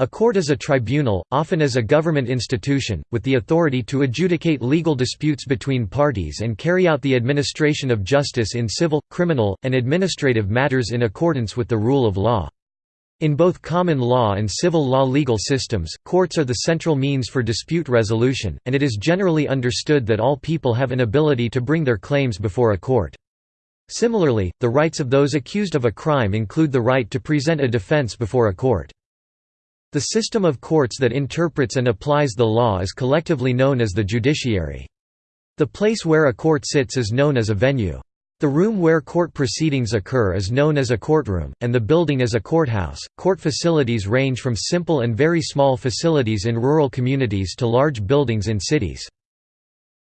A court is a tribunal, often as a government institution, with the authority to adjudicate legal disputes between parties and carry out the administration of justice in civil, criminal, and administrative matters in accordance with the rule of law. In both common law and civil law legal systems, courts are the central means for dispute resolution, and it is generally understood that all people have an ability to bring their claims before a court. Similarly, the rights of those accused of a crime include the right to present a defense before a court. The system of courts that interprets and applies the law is collectively known as the judiciary. The place where a court sits is known as a venue. The room where court proceedings occur is known as a courtroom, and the building as a courthouse. Court facilities range from simple and very small facilities in rural communities to large buildings in cities.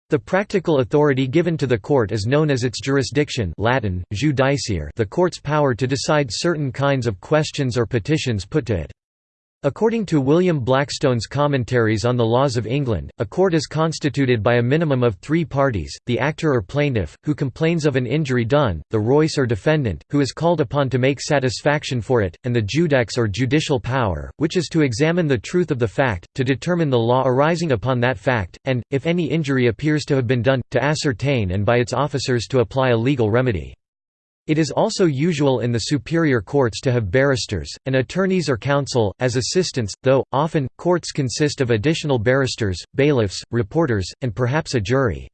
The practical authority given to the court is known as its jurisdiction Latin, judiciare the court's power to decide certain kinds of questions or petitions put to it. According to William Blackstone's Commentaries on the Laws of England, a court is constituted by a minimum of three parties, the actor or plaintiff, who complains of an injury done, the reus or defendant, who is called upon to make satisfaction for it, and the judex or judicial power, which is to examine the truth of the fact, to determine the law arising upon that fact, and, if any injury appears to have been done, to ascertain and by its officers to apply a legal remedy. It is also usual in the superior courts to have barristers, and attorneys or counsel, as assistants, though, often, courts consist of additional barristers, bailiffs, reporters, and perhaps a jury.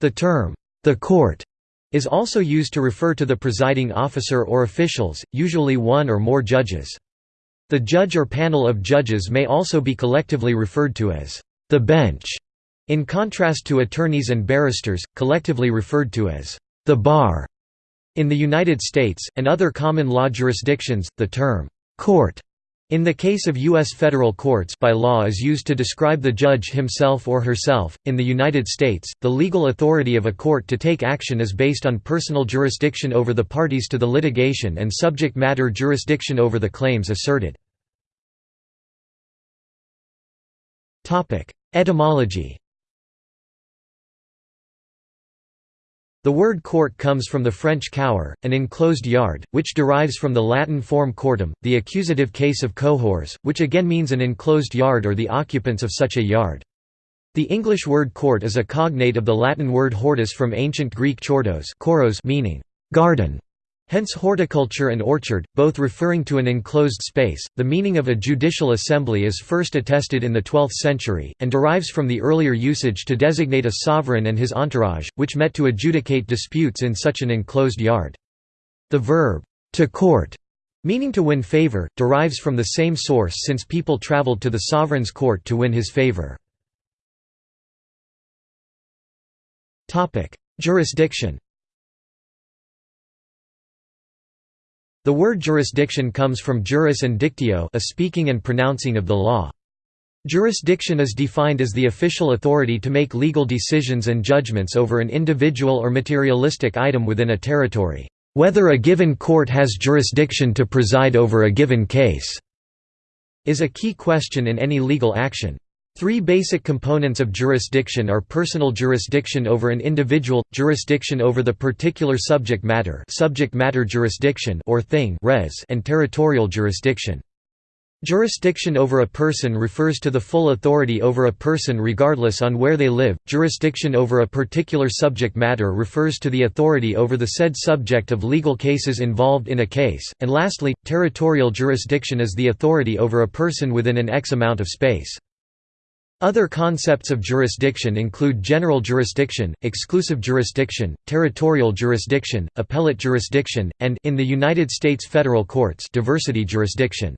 The term, the court, is also used to refer to the presiding officer or officials, usually one or more judges. The judge or panel of judges may also be collectively referred to as the bench, in contrast to attorneys and barristers, collectively referred to as the bar. In the United States, and other common law jurisdictions, the term, "'court' in the case of U.S. federal courts by law is used to describe the judge himself or herself. In the United States, the legal authority of a court to take action is based on personal jurisdiction over the parties to the litigation and subject matter jurisdiction over the claims asserted. Etymology The word court comes from the French cour, an enclosed yard, which derives from the Latin form cortem, the accusative case of cohors, which again means an enclosed yard or the occupants of such a yard. The English word court is a cognate of the Latin word hortus from ancient Greek chortos meaning garden. Hence horticulture and orchard, both referring to an enclosed space. The meaning of a judicial assembly is first attested in the 12th century, and derives from the earlier usage to designate a sovereign and his entourage, which met to adjudicate disputes in such an enclosed yard. The verb, to court, meaning to win favor, derives from the same source since people traveled to the sovereign's court to win his favor. Jurisdiction The word jurisdiction comes from juris and dictio a speaking and pronouncing of the law. Jurisdiction is defined as the official authority to make legal decisions and judgments over an individual or materialistic item within a territory. Whether a given court has jurisdiction to preside over a given case is a key question in any legal action. Three basic components of jurisdiction are personal jurisdiction over an individual, jurisdiction over the particular subject matter, subject matter jurisdiction or thing res, and territorial jurisdiction. Jurisdiction over a person refers to the full authority over a person regardless on where they live. Jurisdiction over a particular subject matter refers to the authority over the said subject of legal cases involved in a case. And lastly, territorial jurisdiction is the authority over a person within an X amount of space. Other concepts of jurisdiction include general jurisdiction, exclusive jurisdiction, territorial jurisdiction, appellate jurisdiction, and in the United States federal courts, diversity jurisdiction.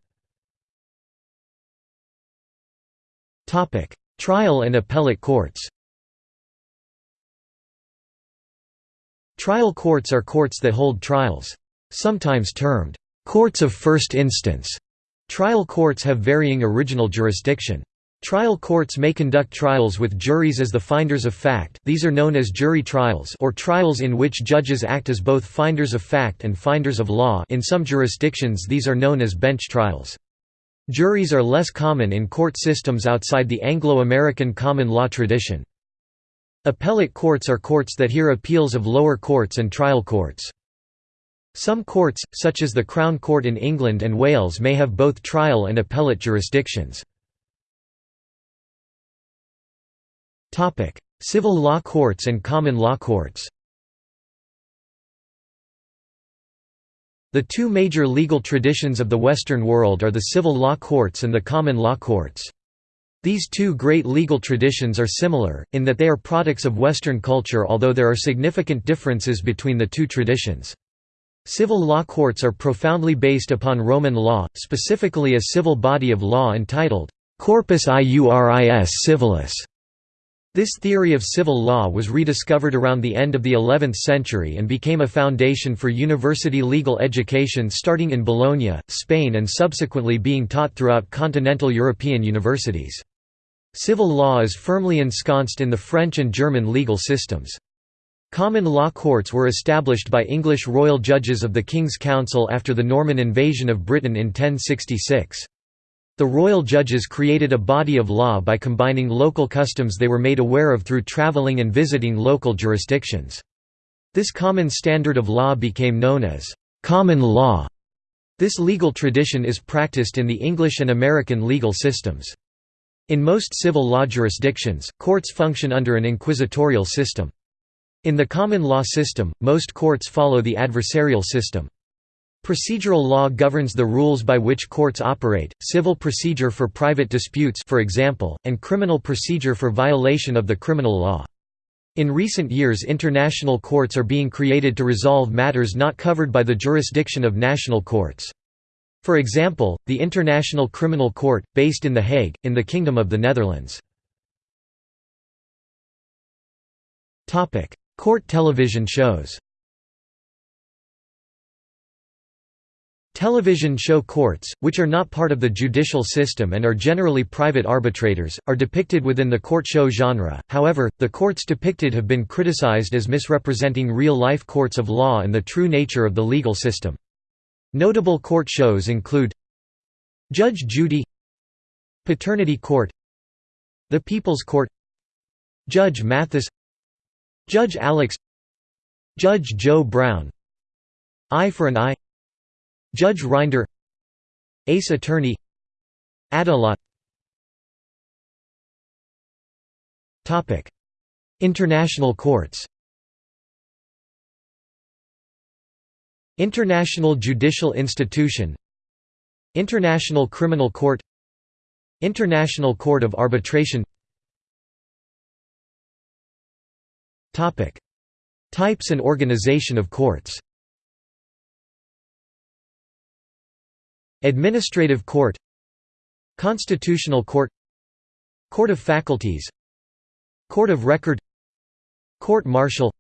Topic: Trial and appellate courts. Trial courts are courts that hold trials. Sometimes termed courts of first instance. Trial courts have varying original jurisdiction. Trial courts may conduct trials with juries as the finders of fact these are known as jury trials or trials in which judges act as both finders of fact and finders of law in some jurisdictions these are known as bench trials. Juries are less common in court systems outside the Anglo-American common law tradition. Appellate courts are courts that hear appeals of lower courts and trial courts. Some courts, such as the Crown Court in England and Wales may have both trial and appellate jurisdictions. Civil law courts and common law courts The two major legal traditions of the Western world are the civil law courts and the common law courts. These two great legal traditions are similar, in that they are products of Western culture although there are significant differences between the two traditions. Civil law courts are profoundly based upon Roman law, specifically a civil body of law entitled, Corpus Iuris Civilis. This theory of civil law was rediscovered around the end of the 11th century and became a foundation for university legal education starting in Bologna, Spain and subsequently being taught throughout continental European universities. Civil law is firmly ensconced in the French and German legal systems. Common law courts were established by English royal judges of the King's Council after the Norman invasion of Britain in 1066. The royal judges created a body of law by combining local customs they were made aware of through travelling and visiting local jurisdictions. This common standard of law became known as common law. This legal tradition is practiced in the English and American legal systems. In most civil law jurisdictions, courts function under an inquisitorial system. In the common law system, most courts follow the adversarial system. Procedural law governs the rules by which courts operate, civil procedure for private disputes for example, and criminal procedure for violation of the criminal law. In recent years international courts are being created to resolve matters not covered by the jurisdiction of national courts. For example, the International Criminal Court, based in The Hague, in the Kingdom of the Netherlands. Court television shows Television show courts, which are not part of the judicial system and are generally private arbitrators, are depicted within the court show genre, however, the courts depicted have been criticized as misrepresenting real-life courts of law and the true nature of the legal system. Notable court shows include Judge Judy Paternity Court The People's Court Judge Mathis Judge Alex Judge Joe Brown. Eye for an Eye Judge Rinder Ace Attorney Adelot International courts. International Judicial Institution. International Criminal Court. International Court of Arbitration. Topic: Types and organization of courts. Administrative Court Constitutional Court Court of Faculties Court of Record Court Martial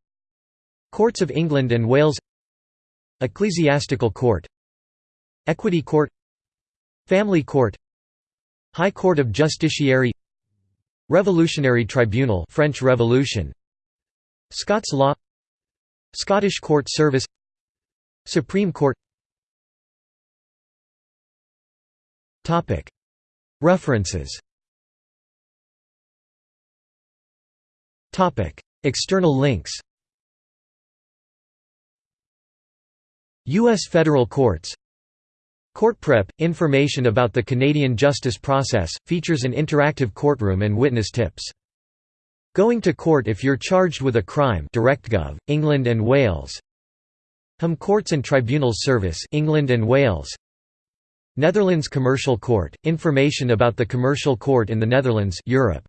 Courts of England and Wales Ecclesiastical Court Equity Court Family Court High Court of Justiciary Revolutionary Tribunal French Revolution Scots law Scottish Court Service Supreme Court References. External links. U.S. federal courts. Court Prep – Information about the Canadian justice process, features an interactive courtroom and witness tips. Going to court if you're charged with a crime DirectGov, England and Wales. HM Courts and Tribunals Service England and Wales Netherlands Commercial Court, information about the commercial court in the Netherlands Europe